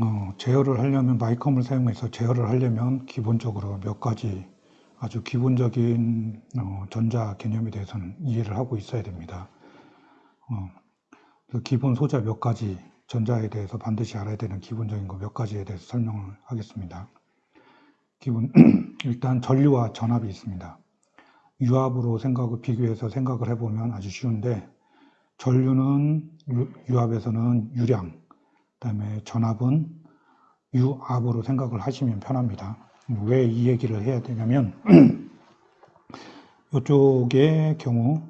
어, 제어를 하려면 마이컴을 사용해서 제어를 하려면 기본적으로 몇 가지 아주 기본적인 어, 전자 개념에 대해서는 이해를 하고 있어야 됩니다. 어, 그 기본 소자 몇 가지 전자에 대해서 반드시 알아야 되는 기본적인 거 몇 가지에 대해서 설명을 하겠습니다. 기본 일단 전류와 전압이 있습니다. 유압으로 생각을 비교해서 생각을 해보면 아주 쉬운데 전류는 유, 압에서는 유량, 그다음에 전압은 유압으로 생각을 하시면 편합니다. 왜 이 얘기를 해야 되냐면 이쪽의 경우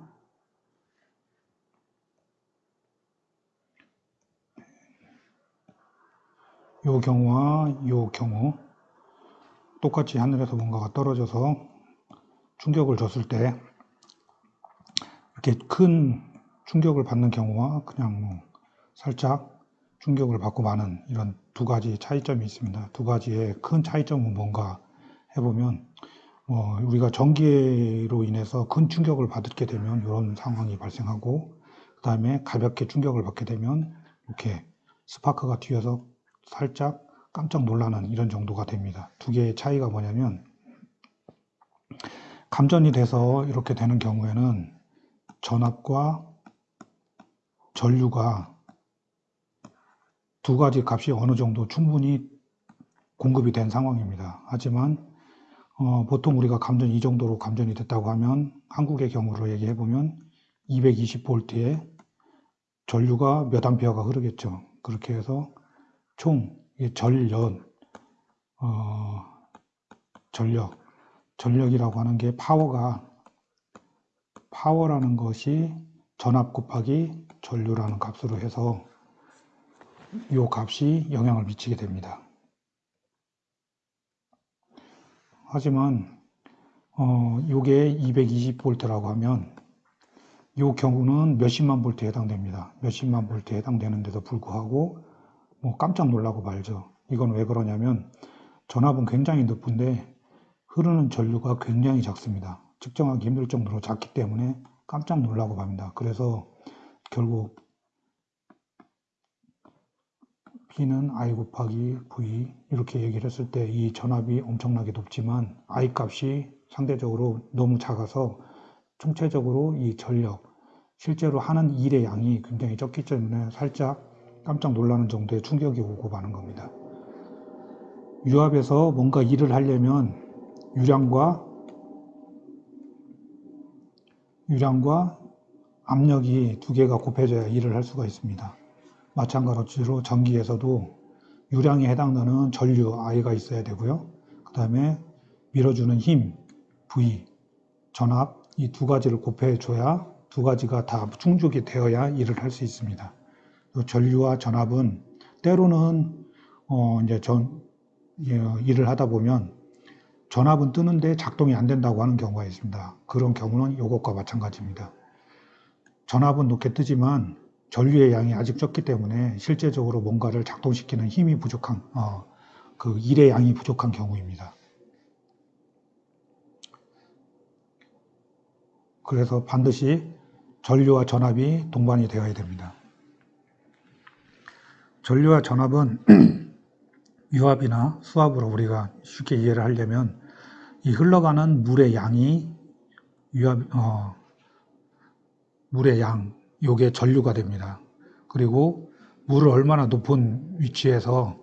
요 경우와 요 경우 똑같이 하늘에서 뭔가가 떨어져서 충격을 줬을 때 이렇게 큰 충격을 받는 경우와 그냥 뭐 살짝 충격을 받고 마는 이런 두 가지 차이점이 있습니다. 두 가지의 큰 차이점은 뭔가 해보면 어, 우리가 전기로 인해서 큰 충격을 받게 되면 이런 상황이 발생하고 그 다음에 가볍게 충격을 받게 되면 이렇게 스파크가 튀어서 살짝 깜짝 놀라는 이런 정도가 됩니다. 두 개의 차이가 뭐냐면 감전이 돼서 이렇게 되는 경우에는 전압과 전류가 두 가지 값이 어느 정도 충분히 공급이 된 상황입니다. 하지만 어, 보통 우리가 감전 이 정도로 감전이 됐다고 하면 한국의 경우로 얘기해 보면 220V에 전류가 몇 암페어가 흐르겠죠. 그렇게 해서 총 전력, 어, 전력, 전력이라고 하는 게 파워가 파워라는 것이 전압 곱하기 전류라는 값으로 해서 이 값이 영향을 미치게 됩니다. 하지만 어, 이게 220V라고 하면 이 경우는 몇십만 볼트에 해당됩니다. 몇십만 볼트에 해당되는데도 불구하고 뭐 깜짝 놀라고 말죠. 이건 왜 그러냐면 전압은 굉장히 높은데 흐르는 전류가 굉장히 작습니다. 측정하기 힘들 정도로 작기 때문에 깜짝 놀라고 맙니다. 그래서 결국 P는 I 곱하기 V 이렇게 얘기를 했을 때 이 전압이 엄청나게 높지만 I 값이 상대적으로 너무 작아서 총체적으로 이 전력 실제로 하는 일의 양이 굉장히 적기 때문에 살짝 깜짝 놀라는 정도의 충격이 오고 마는 겁니다. 유압에서 뭔가 일을 하려면 유량과 유량과 압력이 두 개가 곱해져야 일을 할 수가 있습니다. 마찬가지로 전기에서도 유량에 해당되는 전류 I가 있어야 되고요. 그 다음에 밀어주는 힘 V, 전압 이 두 가지를 곱해줘야 두 가지가 다 충족이 되어야 일을 할 수 있습니다. 전류와 전압은 때로는 어 이제 전 예, 일을 하다 보면 전압은 뜨는데 작동이 안 된다고 하는 경우가 있습니다. 그런 경우는 이것과 마찬가지입니다. 전압은 높게 뜨지만 전류의 양이 아직 적기 때문에 실제적으로 뭔가를 작동시키는 힘이 부족한 어, 그 일의 양이 부족한 경우입니다. 그래서 반드시 전류와 전압이 동반이 되어야 됩니다. 전류와 전압은 유압이나 수압으로 우리가 쉽게 이해를 하려면 이 흘러가는 물의 양이 유압, 어, 물의 양, 요게 전류가 됩니다. 그리고 물을 얼마나 높은 위치에서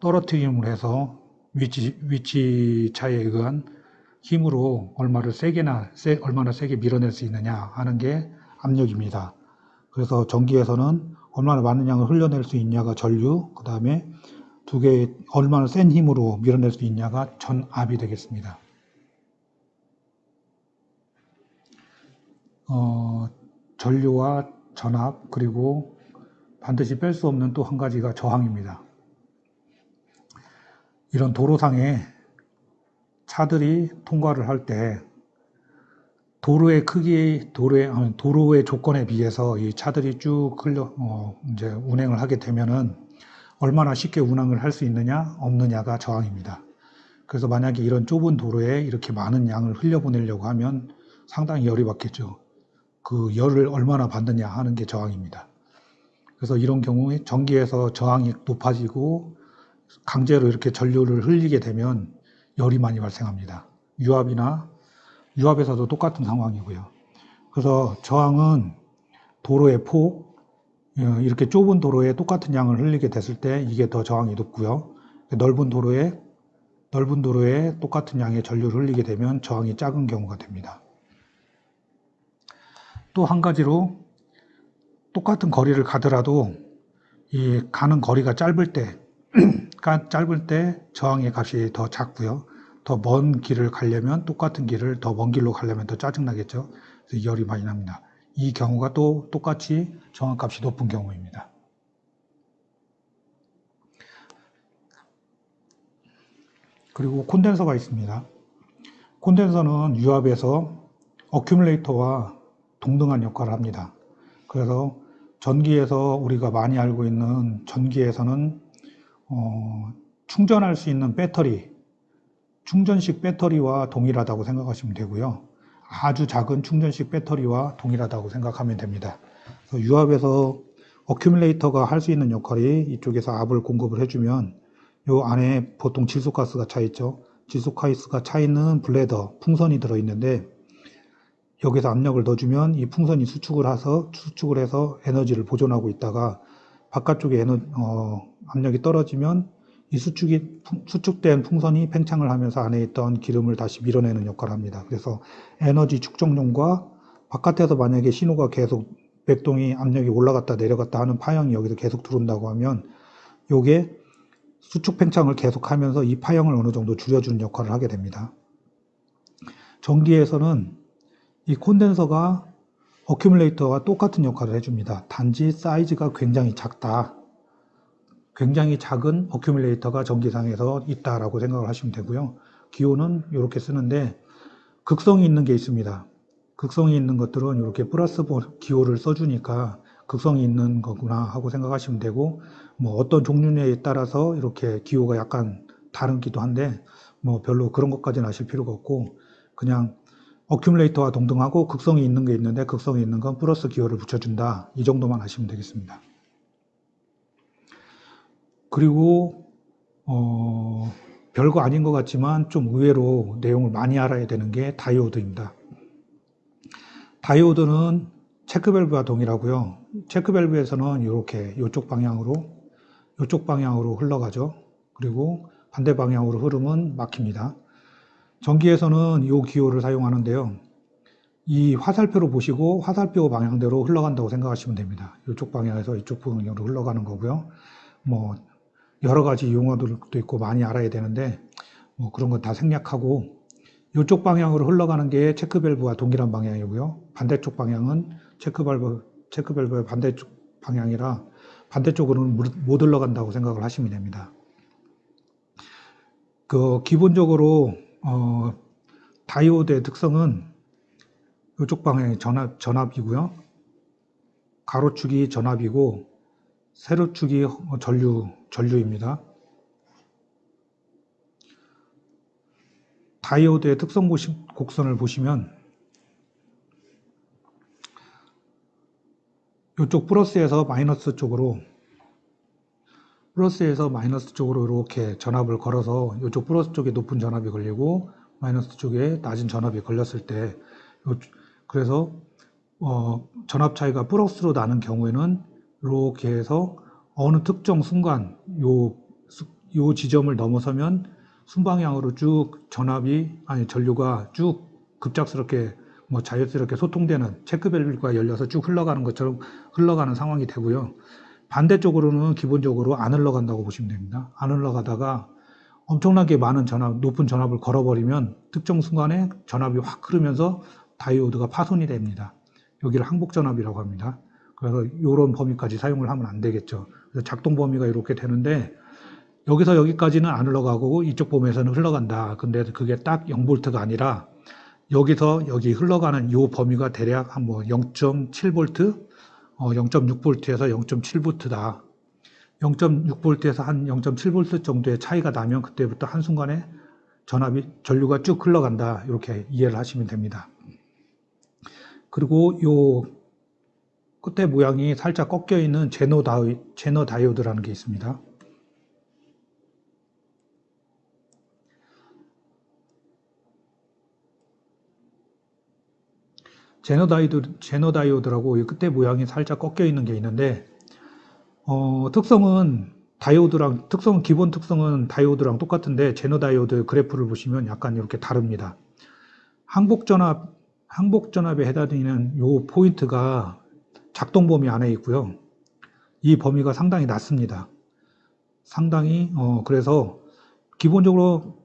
떨어뜨림을 해서 위치, 위치 차에 의한 힘으로 얼마를 세게나, 세, 얼마나 세게 밀어낼 수 있느냐 하는 게 압력입니다. 그래서 전기에서는 얼마나 많은 양을 흘려낼 수 있냐가 전류, 그 다음에 두개 얼마나 센 힘으로 밀어낼 수 있냐가 전압이 되겠습니다. 어, 전류와 전압 그리고 반드시 뺄 수 없는 또 한 가지가 저항입니다. 이런 도로상에 차들이 통과를 할 때 도로의 크기, 도로의, 도로의 조건에 비해서 이 차들이 쭉 흘려, 어, 이제 운행을 하게 되면은 얼마나 쉽게 운항을 할 수 있느냐, 없느냐가 저항입니다. 그래서 만약에 이런 좁은 도로에 이렇게 많은 양을 흘려보내려고 하면 상당히 열이 받겠죠. 그 열을 얼마나 받느냐 하는 게 저항입니다. 그래서 이런 경우에 전기에서 저항이 높아지고 강제로 이렇게 전류를 흘리게 되면 열이 많이 발생합니다. 유압이나 유압에서도 똑같은 상황이고요. 그래서 저항은 도로의 폭, 어, 이렇게 좁은 도로에 똑같은 양을 흘리게 됐을 때 이게 더 저항이 높고요. 넓은 도로에 넓은 도로에 똑같은 양의 전류를 흘리게 되면 저항이 작은 경우가 됩니다. 또 한 가지로 똑같은 거리를 가더라도 이 가는 거리가 짧을 때 짧을 때 저항의 값이 더 작고요. 더 먼 길을 가려면 똑같은 길을 더 먼 길로 가려면 더 짜증나겠죠. 그래서 열이 많이 납니다. 이 경우가 또 똑같이 저항값이 높은 경우입니다. 그리고 콘덴서가 있습니다. 콘덴서는 유압에서 어큐뮬레이터와 동등한 역할을 합니다. 그래서 전기에서 우리가 많이 알고 있는 전기에서는 어, 충전할 수 있는 배터리, 충전식 배터리와 동일하다고 생각하시면 되고요. 아주 작은 충전식 배터리와 동일하다고 생각하면 됩니다. 유압에서 어큐뮬레이터가 할 수 있는 역할이 이쪽에서 압을 공급을 해주면 요 안에 보통 질소가스가 차 있죠. 질소가스가 차 있는 블레더, 풍선이 들어있는데 여기서 압력을 넣어주면 이 풍선이 수축을 해서 수축을 해서 에너지를 보존하고 있다가 바깥쪽에 에너, 어, 압력이 떨어지면 이 수축이 수축된 풍선이 팽창을 하면서 안에 있던 기름을 다시 밀어내는 역할을 합니다. 그래서 에너지 축적용과 바깥에서 만약에 신호가 계속 맥동이 압력이 올라갔다 내려갔다 하는 파형이 여기서 계속 들어온다고 하면 요게 수축 팽창을 계속하면서 이 파형을 어느 정도 줄여주는 역할을 하게 됩니다. 전기에서는 이 콘덴서가 어큐뮬레이터와 똑같은 역할을 해줍니다. 단지 사이즈가 굉장히 작다. 굉장히 작은 어큐뮬레이터가 전기상에서 있다라고 생각을 하시면 되고요. 기호는 이렇게 쓰는데 극성이 있는 게 있습니다. 극성이 있는 것들은 이렇게 플러스 기호를 써주니까 극성이 있는 거구나 하고 생각하시면 되고 뭐 어떤 종류에 따라서 이렇게 기호가 약간 다른기도 한데 뭐 별로 그런 것까지는 아실 필요가 없고 그냥 어큐뮬레이터와 동등하고 극성이 있는 게 있는데 극성이 있는 건 플러스 기호를 붙여준다 이 정도만 아시면 되겠습니다. 그리고 어, 별거 아닌 것 같지만 좀 의외로 내용을 많이 알아야 되는 게 다이오드입니다. 다이오드는 체크밸브와 동일하고요. 체크밸브에서는 이렇게 이쪽 방향으로 이쪽 방향으로 흘러가죠. 그리고 반대 방향으로 흐르면 막힙니다. 전기에서는 이 기호를 사용하는데요. 이 화살표로 보시고 화살표 방향대로 흘러간다고 생각하시면 됩니다. 이쪽 방향에서 이쪽 방향으로 흘러가는 거고요. 뭐 여러 가지 용어들도 있고 많이 알아야 되는데 뭐 그런 건다 생략하고 이쪽 방향으로 흘러가는 게 체크밸브와 동일한 방향이고요. 반대쪽 방향은 체크밸브, 체크밸브의 반대쪽 방향이라 반대쪽으로는 못 흘러간다고 생각을 하시면 됩니다. 그 기본적으로 어, 다이오드의 특성은 이쪽 방향이 전압, 전압이고요. 가로축이 전압이고 세로축이 전류, 전류입니다. 다이오드의 특성 곡선을 보시면 이쪽 플러스에서 마이너스 쪽으로 플러스에서 마이너스 쪽으로 이렇게 전압을 걸어서 이쪽 플러스 쪽에 높은 전압이 걸리고 마이너스 쪽에 낮은 전압이 걸렸을 때 그래서 어, 전압 차이가 플러스로 나는 경우에는 이렇게 해서 어느 특정 순간 요, 요 지점을 넘어서면 순방향으로 쭉 전압이 아니 전류가 쭉 급작스럽게 뭐 자연스럽게 소통되는 체크밸브가 열려서 쭉 흘러가는 것처럼 흘러가는 상황이 되고요. 반대쪽으로는 기본적으로 안 흘러간다고 보시면 됩니다. 안 흘러가다가 엄청나게 많은 전압, 높은 전압을 걸어버리면 특정 순간에 전압이 확 흐르면서 다이오드가 파손이 됩니다. 여기를 항복 전압이라고 합니다. 그래서 이런 범위까지 사용을 하면 안 되겠죠. 그래서 작동 범위가 이렇게 되는데 여기서 여기까지는 안 흘러가고 이쪽 범위에서는 흘러간다. 근데 그게 딱 0볼트가 아니라 여기서 여기 흘러가는 이 범위가 대략 한뭐 0.7V 어, 0.6V에서 0.7V다. 0.6V에서 한 0.7V 정도의 차이가 나면 그때부터 한순간에 전압이, 전류가 쭉 흘러간다. 이렇게 이해를 하시면 됩니다. 그리고 요 끝에 모양이 살짝 꺾여 있는 제너, 다이, 제너 다이오드라는 게 있습니다. 제너 다이드, 제너 다이오드라고 이 끝에 모양이 살짝 꺾여 있는 게 있는데, 어, 특성은 다이오드랑, 특성은, 기본 특성은 다이오드랑 똑같은데, 제너 다이오드 그래프를 보시면 약간 이렇게 다릅니다. 항복 전압, 항복 전압에 해당되는 요 포인트가 작동 범위 안에 있고요. 이 범위가 상당히 낮습니다. 상당히, 어, 그래서 기본적으로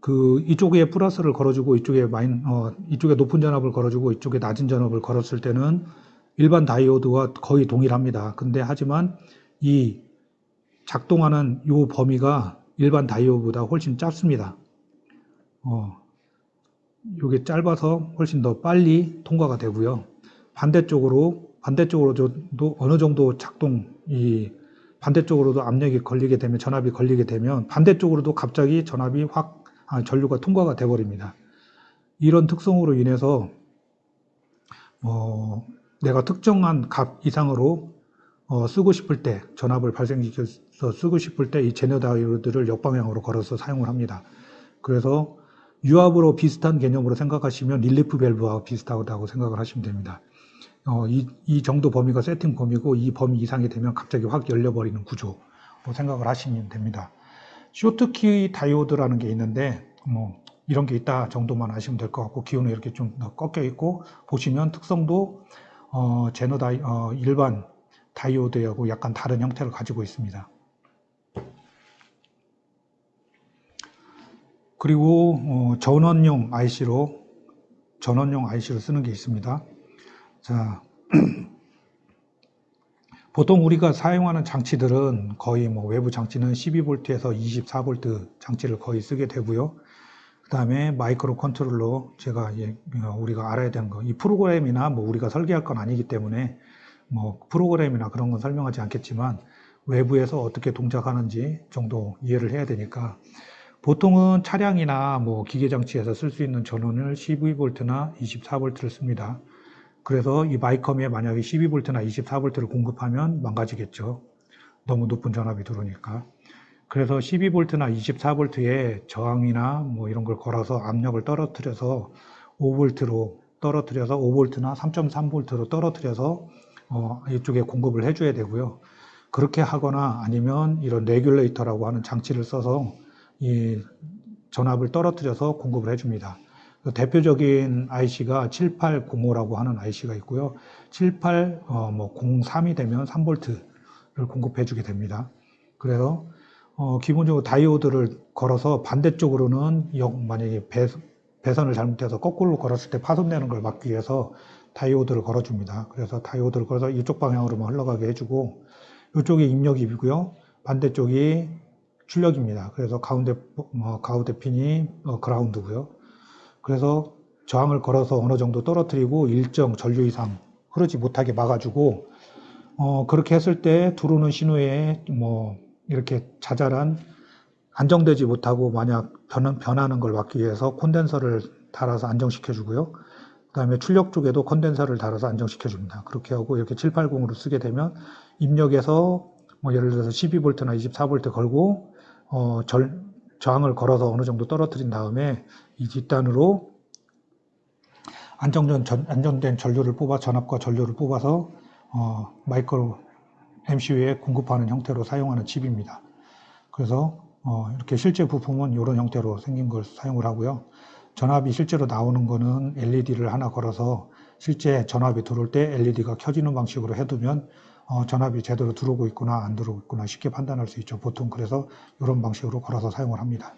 그 이쪽에 플러스를 걸어주고 이쪽에 마인 어 이쪽에 높은 전압을 걸어주고 이쪽에 낮은 전압을 걸었을 때는 일반 다이오드와 거의 동일합니다. 근데 하지만 이 작동하는 요 범위가 일반 다이오드보다 훨씬 짧습니다. 어 요게 짧아서 훨씬 더 빨리 통과가 되고요. 반대쪽으로 반대쪽으로도 어느 정도 작동 이 반대쪽으로도 압력이 걸리게 되면 전압이 걸리게 되면 반대쪽으로도 갑자기 전압이 확 아, 전류가 통과가 돼 버립니다. 이런 특성으로 인해서 어, 내가 특정한 값 이상으로 어, 쓰고 싶을 때 전압을 발생시켜서 쓰고 싶을 때 이 제너 다이오드를 역방향으로 걸어서 사용을 합니다. 그래서 유압으로 비슷한 개념으로 생각하시면 릴리프 밸브와 비슷하다고 생각을 하시면 됩니다. 어, 이, 이 정도 범위가 세팅 범위고 이 범위 이상이 되면 갑자기 확 열려버리는 구조로 생각을 하시면 됩니다. 쇼트키 다이오드라는 게 있는데 뭐 이런 게 있다 정도만 아시면 될 것 같고 기호는 이렇게 좀 꺾여 있고 보시면 특성도 어, 제너 다이 어, 일반 다이오드하고 약간 다른 형태를 가지고 있습니다. 그리고 어, 전원용 IC로 전원용 IC로 쓰는 게 있습니다. 자, 보통 우리가 사용하는 장치들은 거의 뭐 외부 장치는 12V에서 24V 장치를 거의 쓰게 되고요. 그 다음에 마이크로 컨트롤러 제가 예, 우리가 알아야 되는 거 이 프로그램이나 뭐 우리가 설계할 건 아니기 때문에 뭐 프로그램이나 그런 건 설명하지 않겠지만 외부에서 어떻게 동작하는지 정도 이해를 해야 되니까 보통은 차량이나 뭐 기계 장치에서 쓸 수 있는 전원을 12V나 24V를 씁니다. 그래서 이 마이컴에 만약에 12V나 24V를 공급하면 망가지겠죠. 너무 높은 전압이 들어오니까. 그래서 12V나 24V의 저항이나 뭐 이런 걸 걸어서 압력을 떨어뜨려서 5V로 떨어뜨려서 5V나 3.3V로 떨어뜨려서 어, 이쪽에 공급을 해줘야 되고요. 그렇게 하거나 아니면 이런 레귤레이터라고 하는 장치를 써서 이 전압을 떨어뜨려서 공급을 해줍니다. 대표적인 IC가 7805라고 하는 IC가 있고요. 7803이 어, 뭐 되면 3V를 공급해 주게 됩니다. 그래서 어, 기본적으로 다이오드를 걸어서 반대쪽으로는 역, 만약에 배, 배선을 잘못해서 거꾸로 걸었을 때 파손되는 걸 막기 위해서 다이오드를 걸어줍니다. 그래서 다이오드를 걸어서 이쪽 방향으로만 흘러가게 해주고 이쪽이 입력이고요. 반대쪽이 출력입니다. 그래서 가운데 어, 가운데 핀이 어, 그라운드고요. 그래서 저항을 걸어서 어느 정도 떨어뜨리고 일정 전류 이상 흐르지 못하게 막아주고 어, 그렇게 했을 때 들어오는 신호에 뭐 이렇게 자잘한 안정되지 못하고 만약 변, 변하는 걸 막기 위해서 콘덴서를 달아서 안정시켜 주고요. 그 다음에 출력 쪽에도 콘덴서를 달아서 안정시켜 줍니다. 그렇게 하고 이렇게 780으로 쓰게 되면 입력에서 뭐 예를 들어서 12V나 24V 걸고 어, 절, 저항을 걸어서 어느 정도 떨어뜨린 다음에 이 뒷단으로 안정된, 전, 안정된 전류를 뽑아 전압과 전류를 뽑아서 어, 마이크로 MCU에 공급하는 형태로 사용하는 칩입니다. 그래서 어, 이렇게 실제 부품은 이런 형태로 생긴 걸 사용을 하고요. 전압이 실제로 나오는 거는 LED를 하나 걸어서 실제 전압이 들어올 때 LED가 켜지는 방식으로 해두면 어, 전압이 제대로 들어오고 있구나 안 들어오고 있구나 쉽게 판단할 수 있죠. 보통 그래서 이런 방식으로 걸어서 사용을 합니다.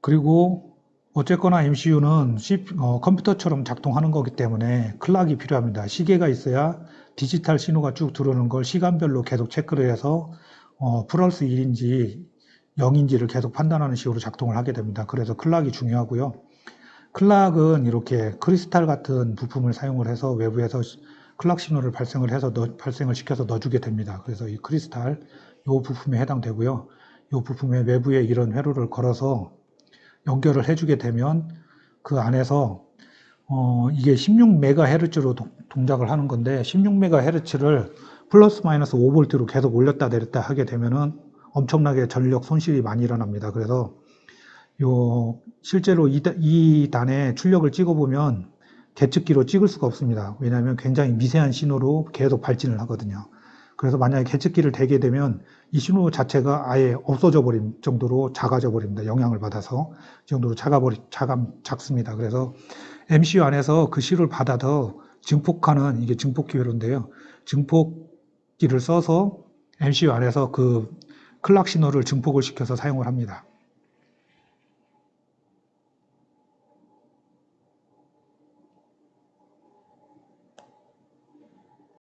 그리고 어쨌거나 MCU는 어, 컴퓨터처럼 작동하는 거기 때문에 클락이 필요합니다. 시계가 있어야 디지털 신호가 쭉 들어오는 걸 시간별로 계속 체크를 해서 어, 플러스 1인지 0인지를 계속 판단하는 식으로 작동을 하게 됩니다. 그래서 클락이 중요하고요. 클락은 이렇게 크리스탈 같은 부품을 사용을 해서 외부에서 클락 신호를 발생을 해서 넣, 발생을 시켜서 넣어주게 됩니다. 그래서 이 크리스탈 이 부품에 해당되고요. 이 부품의 외부에 이런 회로를 걸어서 연결을 해주게 되면 그 안에서 어, 이게 16MHz로 동작을 하는 건데 16MHz를 플러스 마이너스 5V로 계속 올렸다 내렸다 하게 되면은 엄청나게 전력 손실이 많이 일어납니다. 그래서 요 실제로 이, 단에 출력을 찍어보면 계측기로 찍을 수가 없습니다. 왜냐하면 굉장히 미세한 신호로 계속 발진을 하거든요. 그래서 만약에 계측기를 대게 되면 이 신호 자체가 아예 없어져 버린 정도로 작아져 버립니다. 영향을 받아서 이 정도로 작아버리 작아 작습니다. 그래서 MCU 안에서 그 신호를 받아서 증폭하는 이게 증폭 기회로인데요. 증폭기를 써서 MCU 안에서 그 클락 신호를 증폭을 시켜서 사용을 합니다.